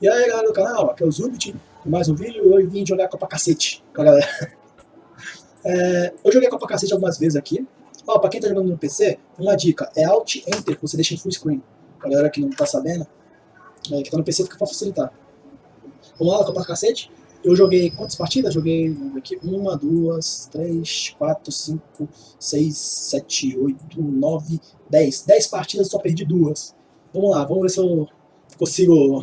E aí galera do canal, aqui é o Zubit, mais um vídeo, hoje vim jogar Copa Cacete com a galera. É, eu joguei Copa Cacete algumas vezes aqui. Ó, pra quem tá jogando no PC, uma dica, é Alt Enter, você deixa em full screen. A galera que não tá sabendo, é, que tá no PC fica pra facilitar. Vamos lá, Copa Cacete. Eu joguei quantas partidas? Joguei aqui, uma, duas, três, quatro, cinco, seis, sete, oito, nove, dez. Dez partidas, só perdi duas. Vamos lá, vamos ver se eu consigo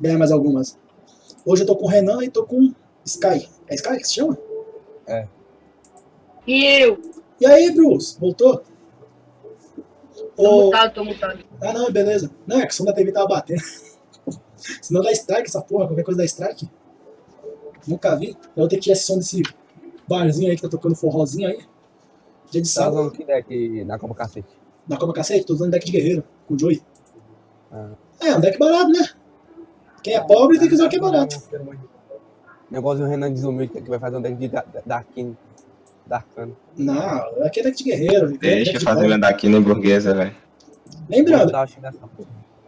ganhar mais algumas. Hoje eu tô com o Renan e tô com Sky. É Sky que se chama? É. E eu? E aí, Bruce? Voltou? Tô Ô, mutado, tô mutado. Ah, não, beleza. Não, é que o som da TV tava batendo. Senão dá strike essa porra, qualquer coisa dá strike. Nunca vi. Eu vou ter que tirar esse som desse barzinho aí que tá tocando forrozinho aí. Dia de Tá sábado. usando que deck na Copa Cacete? Na Copa Cacete, tô usando deck de guerreiro, com o Joey. Ah. É, um deck barato, né? Quem é pobre tem que usar o que é barato. Negócio do Renan desumilde que vai fazer um deck de da- da- Darkin. Darkano. Não, aqui é deck de guerreiro. é Deixa deck eu de fazer pobre. minha daqui no burguesa, velho. Lembrando,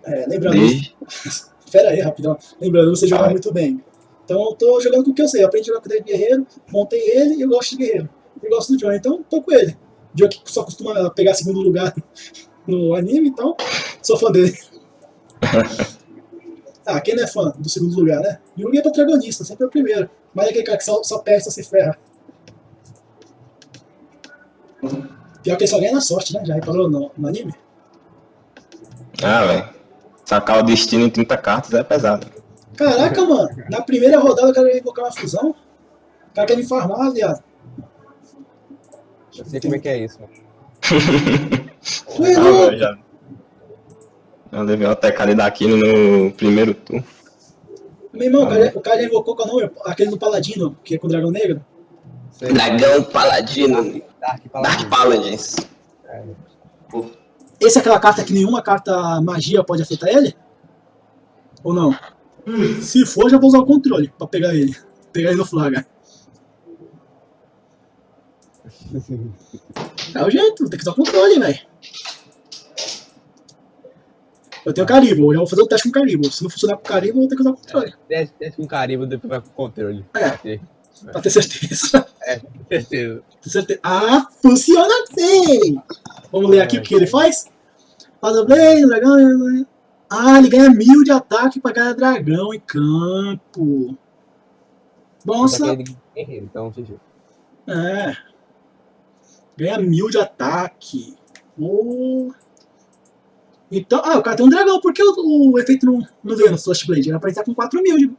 é, lembrando. Pera aí, rapidão. Lembrando, você joga muito bem. Então eu tô jogando com o que eu sei. Eu aprendi a jogar com o deck de guerreiro, montei ele e eu gosto de guerreiro. Eu gosto do John, então tô com ele. O John que só costuma pegar segundo lugar no anime, então sou fã dele. ah, quem não é fã do segundo lugar, né? Yugi é protagonista, sempre é o primeiro. Mas é aquele cara que só, só perde, só se ferra. Pior que ele só ganha na sorte, né? Já reparou no, no anime? Ah, velho. Sacar o destino em 30 cartas é pesado. Caraca, mano. Na primeira rodada o cara ia invocar uma fusão. O cara quer me farmar, viado. Eu sei como é que é isso, mano. Tu é Ah, louco. Eu levei uma tecada daqui no primeiro turno. Meu irmão, o cara, o cara já invocou qual nome? Aquele do Paladino, que é com o Dragão Negro. Sei. Dragão Paladino. Dark Dark Paladin. Paladins. É. Esse é aquela carta que nenhuma carta magia pode afetar ele? Ou não? Se for, já vou usar o controle pra pegar ele. Pegar ele no flaga. É o jeito, tem que usar o controle, velho. Eu tenho Caribo, eu já vou fazer o teste com Caribo. Se não funcionar com Caribo, eu vou ter que usar o controle. Desce, desce com carimbo, depois vai com controle. É. Pra ter certeza. certeza. Ter certeza. Ah, funciona assim! Vamos ler aqui o que ele faz? Faz o Blade, dragão. Ah, ele ganha mil de ataque pra cada dragão em campo. Nossa. É então, é. Ganha mil de ataque. Oh. Então, ah, o cara tem um dragão, por que o, o efeito não, não veio no Flash Blade? Era pra ele estar com 4 mil. de-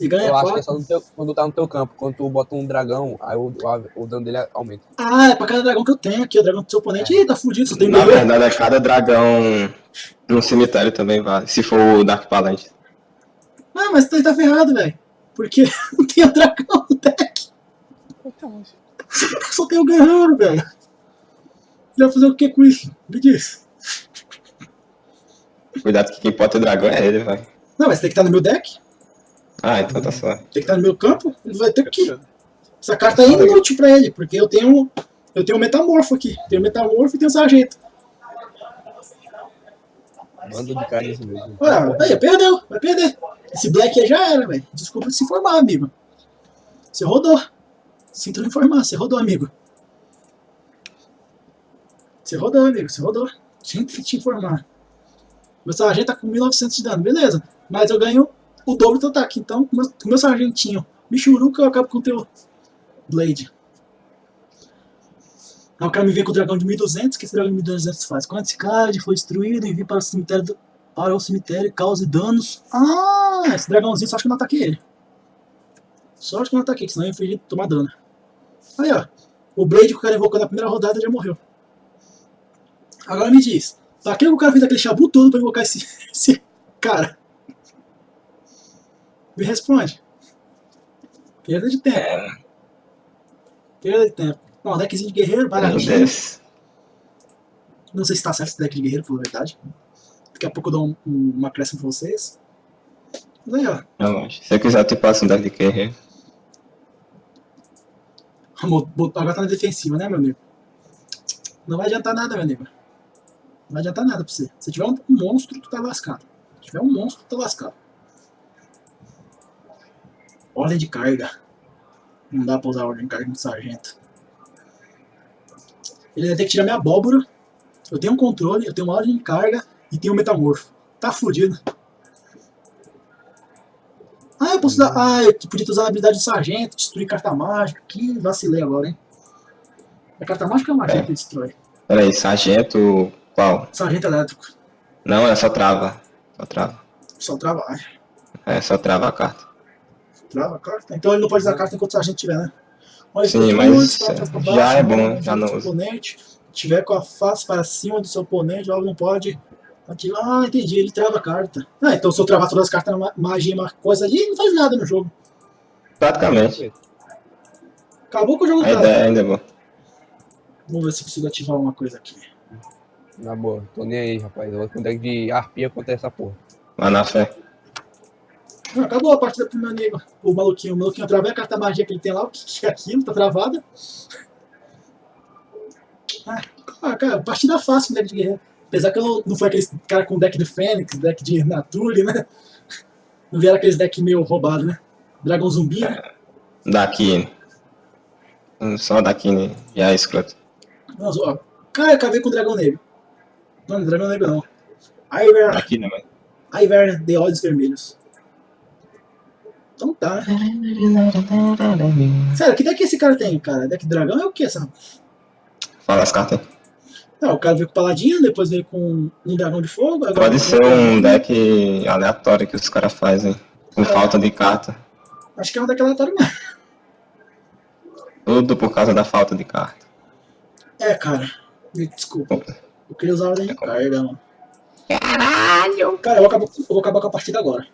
E ganha Eu acho que é 4. só no teu, quando tá no teu campo. Quando tu bota um dragão, aí o, o, o dano dele aumenta. Ah, é pra cada dragão que eu tenho aqui. O dragão do seu oponente. Ih, tá fudido, só tem Na verdade, é cada dragão no cemitério também vale. Se for o Dark Paladin. Ah, mas ele tá ferrado, velho. Porque não tem o dragão no deck. Só tem o guerreiro, velho. Ele vai fazer o que com isso? Me diz. Cuidado que quem pode ter dragão é ele, velho. Não, mas tem que estar no meu deck. Ah, então tá só. Tem que estar no meu campo. Ele vai ter que. Essa carta é inútil pra ele, porque eu tenho. Eu tenho o metamorfo aqui. Tenho o metamorfo e tenho o sargento. Bando de cara isso mesmo. Ué, aí, perdeu, vai perder. Esse black aí já era, velho. Desculpa se informar, amigo. Você rodou. Sinto lhe informar, você rodou, amigo. Você rodou, amigo, você rodou. Sinto te informar. Meu sargento tá com 1900 de dano, beleza. Mas eu ganho o dobro do ataque. Então, com meu, meu sargentinho Michuruca, eu acabo com o teu Blade. Aí o cara me vem com o dragão de 1200, que esse dragão de 1200 faz? Quando esse card foi destruído, envie para o cemitério, do- para o cemitério e cause danos. Ah, esse dragãozinho só acho que eu não ataquei ele. Só acho que eu não ataquei, que senão eu ia tomar dano. Aí, ó. O Blade que o cara invocou na primeira rodada já morreu. Agora me diz, pra que o cara fez aquele chabu todo pra invocar esse, esse cara? Me responde. Perda de tempo. Perda de tempo. Não, deckzinho de guerreiro, baratinho. Não sei se tá certo esse deck de guerreiro, por verdade. Daqui a pouco eu dou um, um, uma acréscimo pra vocês. Mas aí, ó. Relaxa. Se eu quiser, eu te passo um deck de guerreiro. Agora tá na defensiva, né, meu amigo? Não vai adiantar nada, meu amigo. Não vai adiantar nada pra você. Se tiver um monstro, tu tá lascado. Se tiver um monstro, tá lascado. Ordem de carga. Não dá pra usar ordem de carga no sargento. Ele vai ter que tirar minha abóbora. Eu tenho um controle, eu tenho uma ordem de carga e tenho um metamorfo. Tá fudido. Ah, eu posso usar. Ah, eu podia usar a habilidade do sargento, destruir carta mágica. Que vacilei agora, hein? É carta mágica ou magia É. que destrói? Peraí, sargento. Qual? Sargento elétrico. Não, é só trava. Só trava. Só trava. Ai, É, só trava a carta. trava a carta. Então ele não pode usar a carta enquanto o sargento tiver, né? Olha, Sim, mas for pra já é bom, né, já não usa. oponente tiver com a face para cima do seu oponente, ela não pode ativar. Ah, entendi, ele trava a carta. Ah, então se eu travar todas as cartas na ma- magia e uma coisa ali, não faz nada no jogo. Praticamente. Acabou com o jogo A trava. ideia ainda é boa. Vamos ver se eu consigo ativar uma coisa aqui. Na boa, tô nem aí, rapaz. Eu vou com deck de arpia contra essa porra. Lá na fé. Acabou a partida pro meu amigo. O maluquinho, o maluquinho travei a carta magia que ele tem lá, o que é aquilo? Tá travada. Ah, ah, cara, partida fácil com deck de guerreiro. Apesar que eu não, não foi aquele cara com deck de Fênix, deck de Nature, né? Não vieram aqueles deck meio roubado, né? Dragão zumbi, né? Daqui. Só daqui já é escroto. Mas, ó, cara, eu acabei com o Dragão Negro. Não, não é Dragão Negro não. Iver, Daqui, né, mano? Iver de olhos vermelhos. Então tá. Sério, que deck esse cara tem, cara? Deck de dragão é o que essa? Fala as cartas. Ah, o cara veio com paladino, depois veio com um dragão de fogo. Pode ser um deck aleatório que os caras fazem. Com falta de carta. Acho que é um deck aleatório mesmo. Tudo por causa da falta de carta. É, cara. Me Desculpa. Eu queria usar a ordem de carga, mano. Caralho! Cara, eu vou, acabar, eu vou acabar com a partida agora.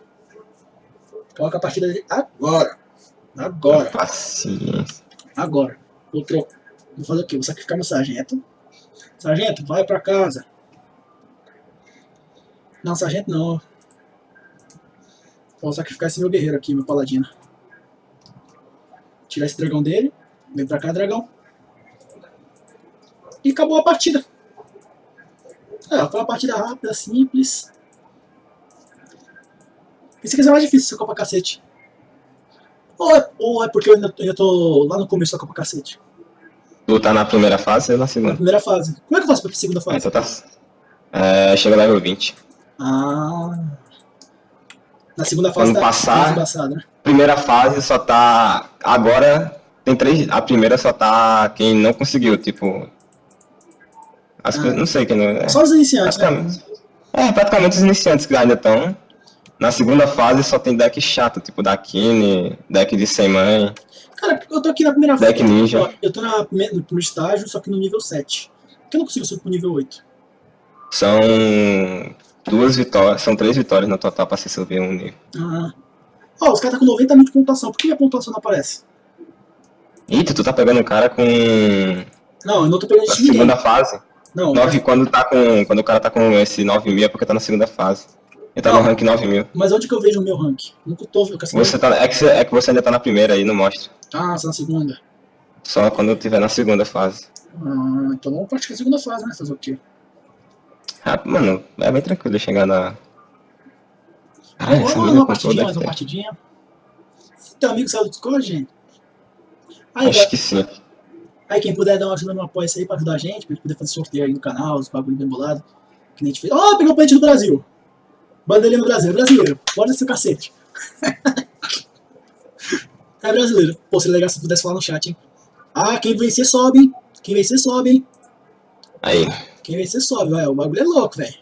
Acabar com a partida de agora. Agora. Paciência. Agora. Vou trocar. Vou fazer o quê? Vou sacrificar meu sargento. Sargento, vai pra casa. Não, sargento não. Vou sacrificar esse meu guerreiro aqui, meu paladino. Tirar esse dragão dele. Vem pra cá, dragão. E acabou a partida. É, foi uma partida rápida, simples. Que ia ser mais difícil essa Copa Cacete. Ou é, ou é porque eu ainda, ainda tô lá no começo da Copa Cacete. Tu tá na primeira fase ou na Na segunda? primeira fase. Como é que eu faço pra segunda fase? então tá. É, chega level 20. Ah. Na segunda fase Quando tá passar- embaçado, né? Primeira fase só tá. Agora tem três. A primeira só tá quem não conseguiu, tipo. As Ah. Não sei quem não. É, Só os iniciantes, né? praticamente. É, praticamente os iniciantes que ainda estão. Na segunda fase só tem deck chato, tipo da Kine, deck de sem mãe. Cara, eu tô aqui na primeira fase. Deck ninja. Ó, Eu tô na no primeiro estágio, só que no nível 7. Por que eu não consigo subir pro nível 8? São duas vitórias, são três vitórias no total pra se subir um nível. Ah. Ó, os caras tá com 90 mil de pontuação. Por que minha pontuação não aparece? Eita, tu tá pegando um cara com. Não, eu não tô pegando de ninguém. segunda fase. Não, Nove, quando, tá com, quando o cara tá com esse 9 mil é porque tá na segunda fase. Ele tá Não. no rank 9 mil. mas onde que eu vejo o meu rank? Nunca tô vendo. Você tá, é, que você, é que você ainda tá na primeira aí, não mostra. Ah, você na segunda. Só quando eu tiver na segunda fase. Ah, então vamos partir da segunda fase, né? Fazer o quê? Ah, mano, é bem tranquilo chegar na. Ah, Vamos lá, uma partidinha, mais uma partidinha. Teu amigo saiu do Discord, gente? Aí, Acho que sim. Aí quem puder dar uma ajuda no apoio aí pra ajudar a gente, pra gente poder fazer sorteio aí no canal, os bagulho bem bolado. Que nem a gente fez. Ó, pegou o pente do Brasil. Bandeirinha no Brasil, é brasileiro. Pode ser o cacete. é brasileiro. Pô, seria legal se pudesse falar no chat, hein? Ah, quem vencer sobe, hein? Quem vencer sobe, hein? Aí. Quem vencer sobe, vai. O bagulho é louco, velho.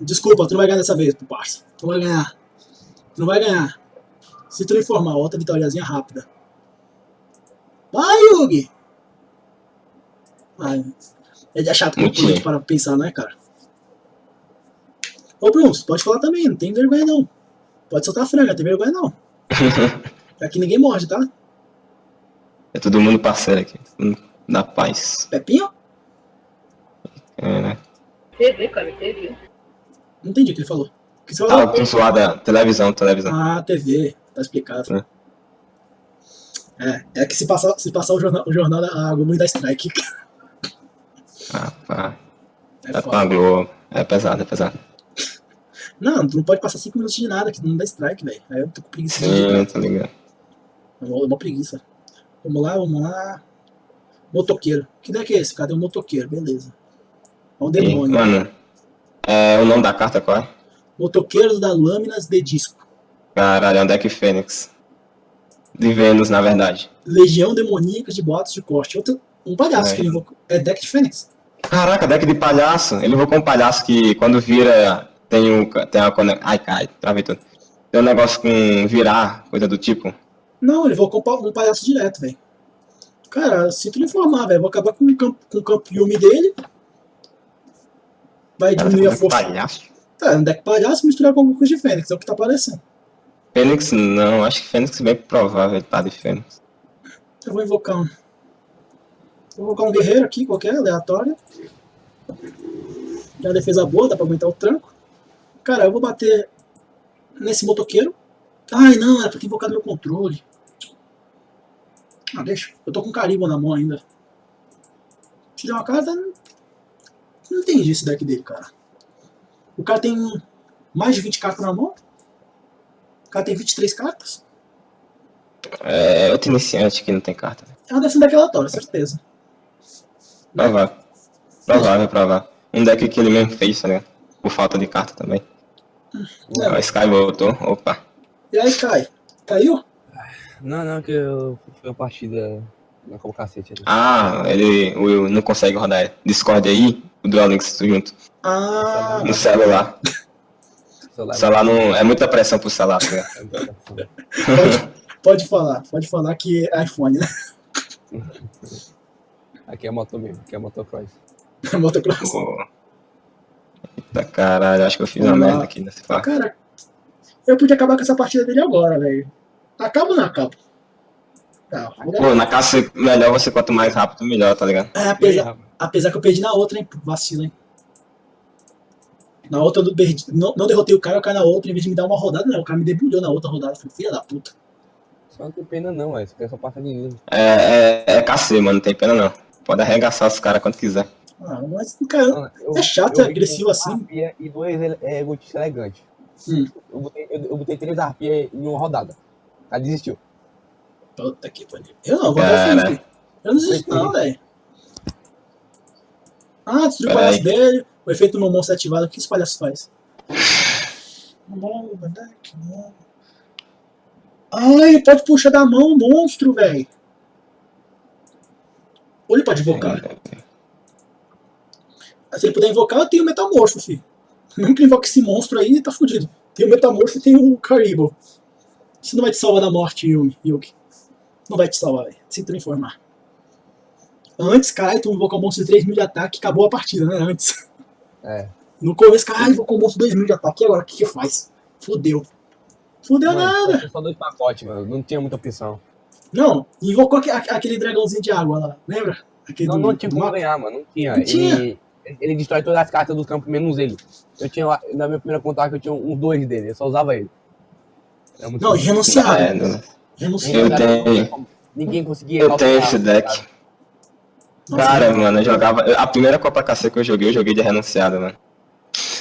Desculpa, tu não vai ganhar dessa vez, parça. Tu não vai ganhar. Tu não vai ganhar. Se tu não informar, outra vitóriazinha rápida. Vai, Yugi! Ai, é chato a gente para pensar, não é, cara? Ô, Bruno, você pode falar também, não tem vergonha não. Pode soltar a franga, não tem vergonha não. Aqui ninguém morde, tá? É todo mundo parceiro aqui. Da paz. Pepinho? É, né? TV, cara, TV. Não entendi o que ele falou. O que você falou? Ah, zoada. Televisão, televisão. Ah, TV, tá explicado. É, é que se passar, se passar o jornal, o jornal da a Globo me dá strike. Ah, pá. É Tá com foda. Globo. É pesado, é pesado. Não, tu não pode passar 5 minutos de nada, que não dá strike, velho. Aí eu tô com preguiça de Sim, jogar. tá ligado. É uma, uma preguiça. Vamos lá, vamos lá. Motoqueiro. Que deck é esse? Cadê o motoqueiro? Beleza. É um demônio. mano, é, o nome da carta qual é? Motoqueiros da Lâminas de Disco. Caralho, é um deck Fênix. De Vênus, na verdade. Legião Demoníaca de Boatos de Corte. Outro, um palhaço É. que ele invocou. É deck de Fênix. Caraca, deck de palhaço. Ele invocou um palhaço que quando vira tem um. Tem uma conex- Ai, cai, travei tudo. Tem um negócio com virar, coisa do tipo. Não, ele um pa- um palhaço direto, velho. Cara, sinto lhe informar, velho. Vou acabar com o campo, com o campo Yumi dele. Vai Cara, diminuir a deck força. palhaço. Tá, um deck palhaço misturar com alguma coisa de Fênix. É o que tá aparecendo. Fênix não, acho que Fênix é bem provável tá de Fênix. Eu vou invocar um. Vou invocar um guerreiro aqui, qualquer, aleatório. Uma defesa boa, dá pra aguentar o tranco. Cara, eu vou bater nesse motoqueiro. Ai, não, era pra ter invocado meu controle. Ah, deixa. Eu tô com carimbo na mão ainda. Tirei uma carta. Não entendi esse deck dele, cara. O cara tem mais de 20 cartas na mão. O cara tem 23 cartas. É outro iniciante que não tem carta. né? É uma dessa deck aleatória, certeza. Provável. Provável, provável. Um deck que ele mesmo fez, tá ligado? Por falta de carta também. É. Ó, O Sky voltou. Opa. E aí, Kai? Caiu? Não, não, que eu fui uma partida na como cacete ali. Ah, ele o Will não consegue rodar Discord aí, o Duel Links junto. Ah, No celular. O celular celular não. É muita pressão pro celular, tá é pressão. pode, pode falar. Pode falar que é iPhone, né? Aqui é moto mesmo, aqui é motocross. Motocross. Pô. Eita caralho, acho que eu fiz uma Vamos lá. merda aqui nesse Ah, fato. cara, eu podia acabar com essa partida dele agora, velho. Acaba ou não acaba? Tá. Pô, na caça melhor você quanto mais rápido, melhor, tá ligado? É, apesar, apesar que eu perdi na outra, hein? Vacilo, hein? Na outra eu não, perdi, não, não derrotei o cara, eu caí na outra, em vez de me dar uma rodada, não. O cara me debulhou na outra rodada. Falei, filha da puta. Só não tem pena não, é. Isso aqui é só passa de lindo. É, é, é KC, mano, não tem pena não. Pode arregaçar os caras quando quiser. Ah, mas, cara, Mano, eu- É chato, eu é agressivo assim. E dois ele- é, egotistas elegantes. Hum. Eu, botei, eu, eu botei três arpias em uma rodada. Aí desistiu. puta que pariu. Eu não, vou Cara. dar frente. Eu não desisto, não, velho. Ah, destruiu o palhaço dele. O efeito monstro é ativado. O que esse palhaço faz? Ai, ele pode puxar da mão o monstro, velho. Pode invocar. Se ele puder invocar, eu tenho o Metamorfo, filho. Mesmo que ele invoque esse monstro aí, tá fudido. Tem o Metamorfo e tem o Caribou. Isso não vai te salvar da morte, Yumi, Yuki. Não vai te salvar, velho. Sinto lhe informar. Antes, caralho, tu invocou monstro de 3 mil de ataque, acabou a partida, né? Antes. É. No começo, caralho, invocou um monstro de 2 mil de ataque, e agora o que que faz? Fudeu. Fudeu Mano, nada. só- dois pacotes, mano. Não tinha muita opção. Não, invocou aque- aque- aquele dragãozinho de água lá, lembra? Aquele Não, não tinha como ganhar, mano. Não tinha. Não tinha. Ele, ele destrói todas as cartas do campo, menos ele. Eu tinha, lá- na minha primeira contagem, eu tinha uns dois dele. Eu só usava ele. Muito Não, renunciado. É, não- Renunciado. Eu tenho- Ninguém conseguia. Eu tenho esse deck. cara. Mano, eu jogava. A primeira Copa KC que eu joguei, eu joguei de renunciado, mano.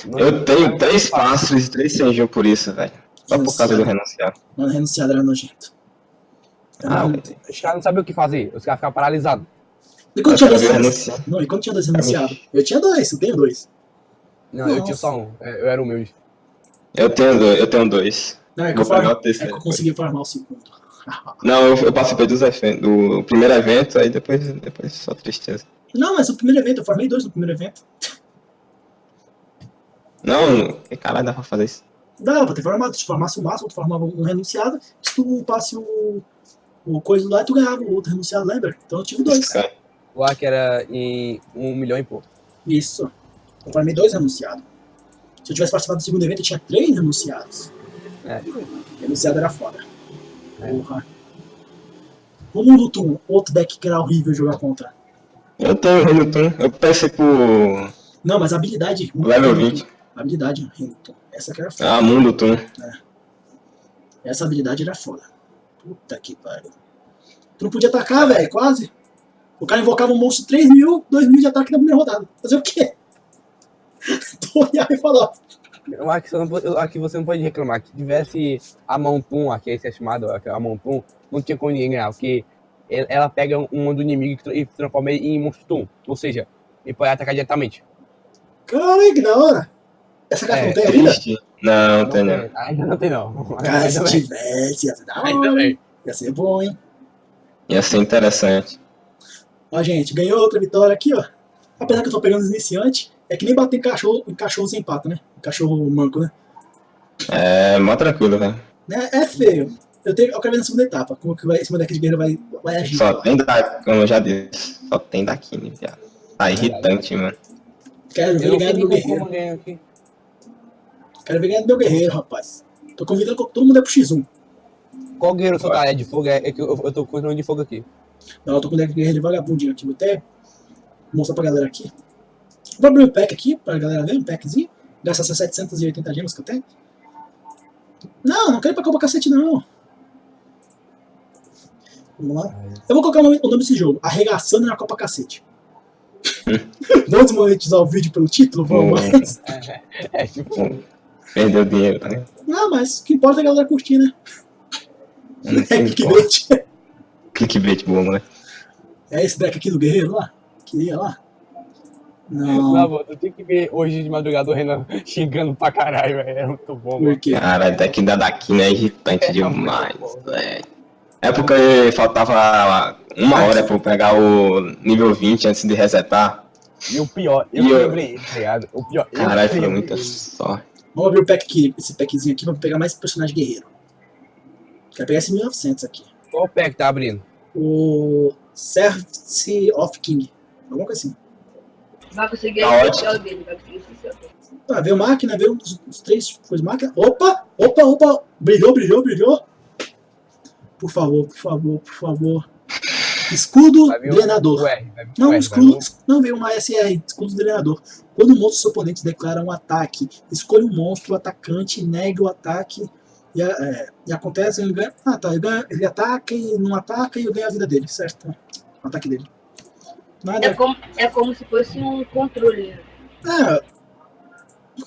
Não- Eu tenho três passos e três Senjin por isso, velho. Só por causa do renunciado. Mano, renunciado era nojento. Ah. Os caras não sabiam o que fazer. Os caras ficavam paralisados. E quando Eu tinha dois renunciados? renunciado. Não, e quando tinha dois renunciados? Eu tinha dois, eu tenho dois. Não, eu Nossa. tinha só um. É, Eu era humilde. Eu tenho dois. Eu tenho dois. Não, é que, Vou eu, farm... pegar o é que eu consegui farmar o segundo. Não, eu, eu participei dos eventos, do primeiro evento, aí depois, depois só tristeza. Não, mas o primeiro evento, eu farmei dois no primeiro evento. Não, que caralho dá pra fazer isso? Dá pra ter farmado, se tu farmasse o máximo, tu farmava um renunciado, se tu passe o, o coisa lá, tu ganhava o outro renunciado, lembra? Então eu tive dois. Sky. O Ark era em um milhão e pouco. Isso. Eu farmei dois renunciados. Se eu tivesse participado do segundo evento, eu tinha três renunciados. É. Renunciado era foda. É. Porra. O Mundo Tum, outro deck que era horrível jogar contra. Eu tenho Renutun, eu pensei por Não, mas a habilidade. level 20. A habilidade, Hamilton. Essa que era foda. Ah, Mundo Tum. Essa habilidade era foda. Puta que pariu. Tu não podia atacar, velho, quase. O cara invocava um monstro 3 mil, 2 mil de ataque na primeira rodada. Fazer o quê? Olhava e falava. Eu acho que você não pode, eu acho que você não pode reclamar. Que tivesse a Montum, aqui esse é chamado, a Montum, não tinha como ninguém ganhar, porque ela pega um do inimigo e tra- transforma ele em monstro Tum. Ou seja, ele pode atacar diretamente. Caralho, que da hora. Essa carta É, não tem ainda? Triste. Não, não tem não. ainda não tem, não. Cara, Ainda se tivesse, ia ser da Ainda hora. Ia ser bom, hein? Ia ser interessante. Ó, gente, ganhou outra vitória aqui, ó. Apesar que eu tô pegando os iniciantes, é que nem bater em cachorro, em cachorro sem pata, né? Em cachorro manco, né? É, mó tranquilo, velho. Né? É feio. Eu, tenho, eu quero ver na segunda etapa, como que vai, esse deck de guerreiro vai, vai agir. Só tem da, como eu já disse, só tem daqui, né, viado. Tá irritante, mano. Quero ver ganhar do meu guerreiro. Quero ver ganhar do meu guerreiro, rapaz. Tô convidando todo mundo é pro X1. Qual guerreiro soltar é de fogo? É, é que eu, eu tô com o de fogo aqui. Não, eu tô com o deck de guerreiro de vagabundinho aqui. Vou até mostrar pra galera aqui. Vou abrir um pack aqui pra galera ver, um packzinho. Gastar essas 780 gemas que eu tenho. Não, não quero ir pra Copa Cacete, não. Vamos lá. Eu vou colocar o nome, o nome desse jogo. Arregaçando na Copa Cacete. Vamos monetizar o vídeo pelo título? Vamos. Mas- É tipo. Perdeu dinheiro, tá? Não, mas o que importa é a galera curtir, né? É clickbait. Clickbait bom, né? É esse deck aqui do guerreiro lá? Queria lá? Não. Não, mano, eu tenho que ver hoje de madrugada o Renan xingando pra caralho, velho. É muito bom, mano. Por quê? Cara, deck da Daquina é irritante É, demais, muito bom. velho. É porque faltava uma hora pra eu pegar o nível 20 antes de resetar. E o pior, eu E eu- lembrei tá ligado? O pior, Caralho, foi muita sorte. Vamos abrir o pack aqui, esse packzinho aqui, vamos pegar mais personagem guerreiro. Quero pegar esse 1900 aqui. Qual pack tá abrindo? O Service of King. Alguma coisa assim. Vai conseguir Tá o dele, vai conseguir o especial dele. Ah, veio máquina, veio os, os três coisas máquina. Opa! Opa, opa! Brilhou, brilhou, brilhou! Por favor, por favor, por favor. Escudo drenador. R, Não, R, escudo, não veio uma SR, escudo drenador. Quando o monstro do seu oponente declara um ataque, escolha um monstro, o atacante negue o ataque e, é, e acontece, ele ganha. Ah tá, ele, ganha, ele ataca e não ataca e eu ganho a vida dele, certo? O ataque dele. Nada. É como, é como se fosse um controle. É.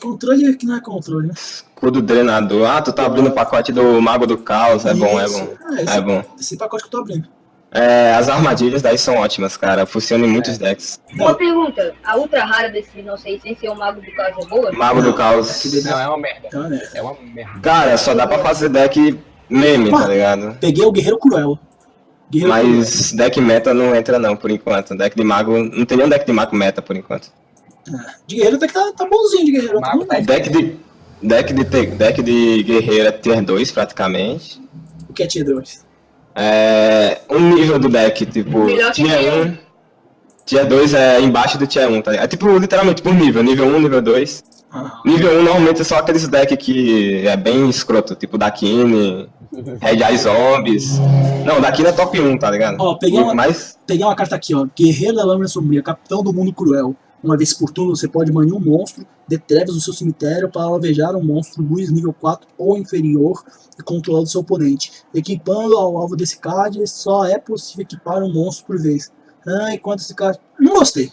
Controle que não é controle, né? Escudo drenador. Ah, tu tá abrindo o pacote do Mago do Caos. É bom, é Isso. bom. Ah, esse, É bom. esse pacote que eu tô abrindo. É, as armadilhas daí são ótimas, cara. Funcionam em muitos decks. Uma pergunta, a ultra rara desse não sei sem ser o mago do caso é boa? Mago do Não, Caos. aquele- Não, é uma merda. Então, né? É uma merda. Cara, só dá pra fazer deck meme, tá ligado? Peguei o Guerreiro Cruel. Guerreiro Mas deck meta não entra não, por enquanto. Deck de mago. Não tem nenhum deck de mago meta por enquanto. Cruel. De Guerreiro até que tá, tá bonzinho de Guerreiro. Mago Tá tá- Deck de. Deck de, te- deck de guerreiro é tier 2 praticamente. O que é Tier 2? É. Um nível do deck, tipo, tier tier 1. Tier 2 é embaixo do tier 1, tá ligado? É tipo, literalmente por nível, nível 1, nível 2. Ah, Nível 1 normalmente é só aqueles decks que é bem escroto, tipo Dakine, Red Eye Zombies. Não, Dakine é top 1, tá ligado? Ó, peguei uma- Mas peguei uma carta aqui, ó. Guerreiro da Lâmina Sombria, Capitão do Mundo Cruel. Uma vez por turno você pode banir um monstro de trevas do seu cemitério para alvejar um monstro luz nível 4 ou inferior e controlar do seu oponente. Equipando ao alvo desse card, só é possível equipar um monstro por vez. Ah, enquanto esse card. Não gostei.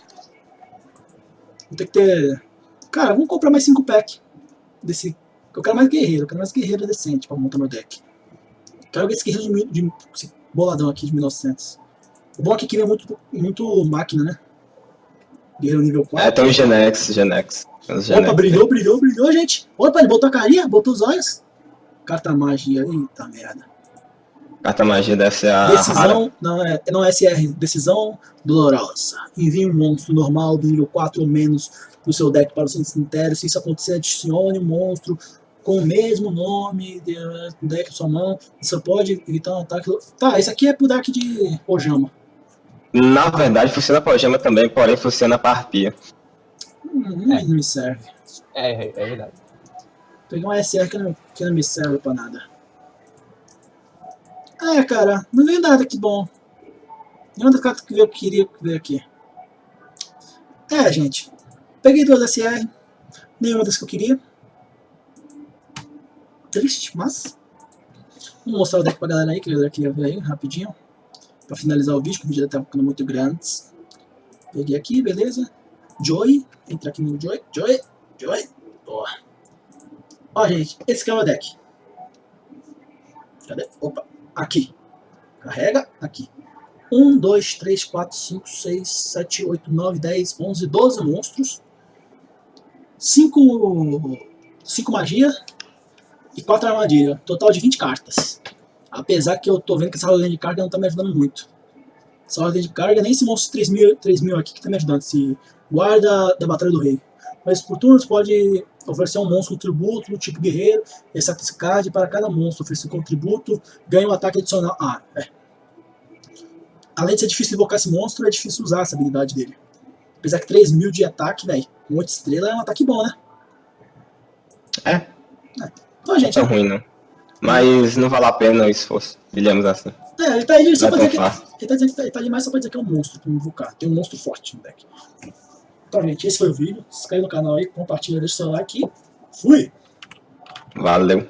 Vou ter que ter. Cara, vamos comprar mais 5 pack desse. Eu quero mais guerreiro, eu quero mais guerreiro decente para montar meu deck. Quero esse guerreiro de, de, boladão aqui de 1900. O bom é que aqui vem muito, muito máquina, né? Guerreiro nível 4. é, tem o Genex, Genex. Os Opa, Genex. brilhou, brilhou, brilhou, gente. Opa, ele botou a carinha, botou os olhos. Carta magia, eita merda. Carta magia deve ser a. Decisão, não é, não é SR, decisão dolorosa. Envie um monstro normal do nível 4 ou menos do seu deck para o seu cemitério. Se isso acontecer, adicione um monstro com o mesmo nome do deck sua mão. Você pode evitar um ataque. Tá, esse aqui é pro deck de Ojama. Na verdade, funciona pra gema também, porém funciona pra arpia. Hum, não me serve. É, é, é verdade. Peguei uma SR que não, que não me serve pra nada. É, cara, não veio nada que bom. Nenhuma das cartas que veio que queria que veio aqui. É, gente. Peguei duas SR. Nenhuma das que eu queria. Triste, mas. Vou mostrar o deck pra galera aí, que a galera queria ver aí, rapidinho. Pra finalizar o vídeo, que o vídeo já tá ficando muito grande. Peguei aqui, beleza. Joy. Entra aqui no Joy. Joy. Joy. Boa. Ó, gente, esse aqui é o meu deck. Cadê? Opa, aqui. Carrega, aqui. 1, 2, 3, 4, 5, 6, 7, 8, 9, 10, 11, 12 monstros. 5, 5 magia e 4 armadilha. Total de 20 cartas. Apesar que eu tô vendo que essa ordem de carga não tá me ajudando muito. Essa ordem de carga, nem esse monstro 3 mil, 3 mil aqui que tá me ajudando. Esse guarda da Batalha do Rei. Mas por turnos pode oferecer um monstro com tributo do tipo guerreiro, e card para cada monstro oferecer com tributo, ganha um ataque adicional. Ah, é. Além de ser difícil invocar esse monstro, é difícil usar essa habilidade dele. Apesar que 3 mil de ataque, velho, com 8 estrelas é um ataque bom, né? É, é. Então, gente, não é ruim não. Mas não vale a pena o esforço, digamos assim. É, ele tá ali só Não pra é dizer que. Ele tá, dizendo que tá, ele tá ali mais só pra dizer que é um monstro pra invocar. Tem um monstro forte no deck. Então, gente, esse foi o vídeo. Se inscreve no canal aí, compartilha, deixa o seu like e fui! Valeu.